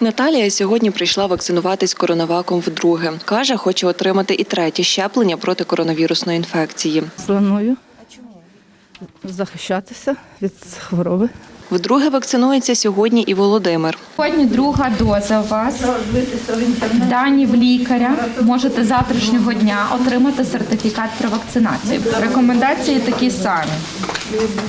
Наталія сьогодні прийшла вакцинуватись коронаваком вдруге. Каже, хоче отримати і третє щеплення проти коронавірусної інфекції. Планую захищатися від хвороби. Вдруге вакцинується сьогодні і Володимир. Сьогодні друга доза у вас. Дані в лікаря можете завтрашнього дня отримати сертифікат про вакцинацію. Рекомендації такі самі.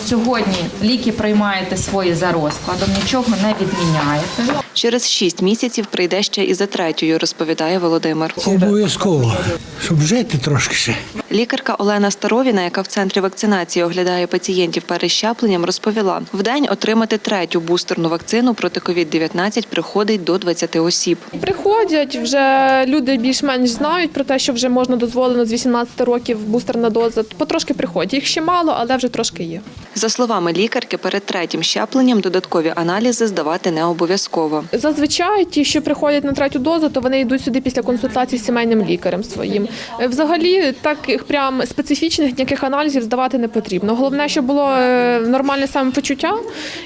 Сьогодні ліки приймаєте свої за розкладом, нічого не відміняєте. Через шість місяців прийде ще і за третьою, розповідає Володимир. Обов'язково, щоб жити трошки ще. Лікарка Олена Старовіна, яка в центрі вакцинації оглядає пацієнтів перед щепленням, розповіла, в день отримати третю бустерну вакцину проти COVID-19 приходить до 20 осіб. Приходять вже люди більш-менш знають про те, що вже можна дозволено з 18 років бустерна доза. Потрошки приходять. Їх ще мало, але вже трошки є. За словами лікарки, перед третім щепленням додаткові аналізи здавати не обов'язково. Зазвичай ті, що приходять на третю дозу, то вони йдуть сюди після консультації з сімейним лікарем своїм. Е, Взагалі, таких прям специфічних ніяких аналізів здавати не потрібно. Головне, щоб було е, нормальне самопочуття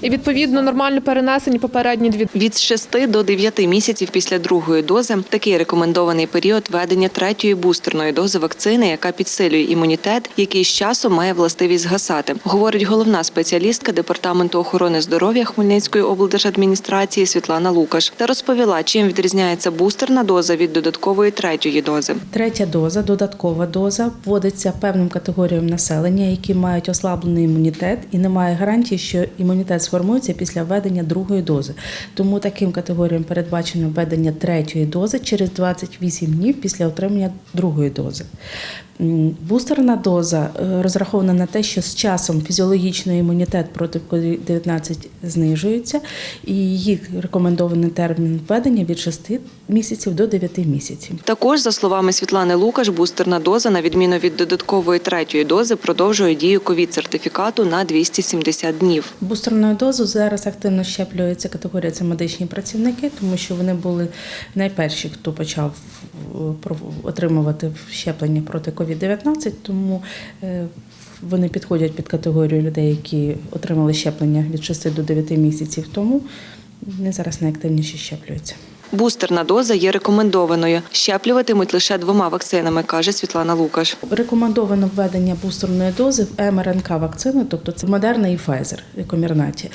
і відповідно нормально перенесені попередні дві Від 6 до 9 місяців після другої дози такий рекомендований період ведення третьої бустерної дози вакцини, яка підсилює імунітет, який з часом має властивість згасати, говорить головна спеціалістка департаменту охорони здоров'я Хмельницької облдержадміністрації Світлана Лукаш та розповіла, чим відрізняється бустерна доза від додаткової третьої дози. Третя доза, додаткова доза, вводиться певним категоріям населення, які мають ослаблений імунітет, і немає гарантії, що імунітет сформується після введення другої дози. Тому таким категоріям передбачено введення третьої дози через 28 днів після отримання другої дози. Бустерна доза е, розрахована на те, що з часом фізіологічний імунітет проти COVID-19 знижується, і її рекомендований термін введення від 6 місяців до 9 місяців. Також, за словами Світлани Лукаш, бустерна доза, на відміну від додаткової третьої дози, продовжує дію ковід-сертифікату на 270 днів. Бустерною дозу зараз активно щеплюється категорія це медичні працівники, тому що вони були найперші, хто почав е, отримувати щеплення проти COVID-19, тому е, вони підходять під категорію людей, які отримали щеплення від 6 до 9 місяців тому. Вони зараз найактивніше щеплюються. Бустерна доза є рекомендованою. Щеплюватимуть лише двома вакцинами, каже Світлана Лукаш. Рекомендовано введення бустерної дози в МРНК вакцини, тобто це Модерна і Pfizer Комірнаті.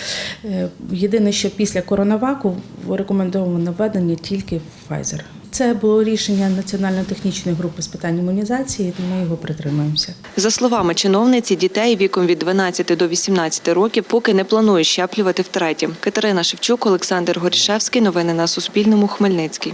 Е, Єдине, що після коронаваку рекомендовано введення тільки Pfizer. Це було рішення Національно-технічної групи з питань імунізації, і ми його притримуємося. За словами чиновниці, дітей віком від 12 до 18 років поки не планують щеплювати втретє. Катерина Шевчук, Олександр Горішевський. Новини на Суспільному. Хмельницький.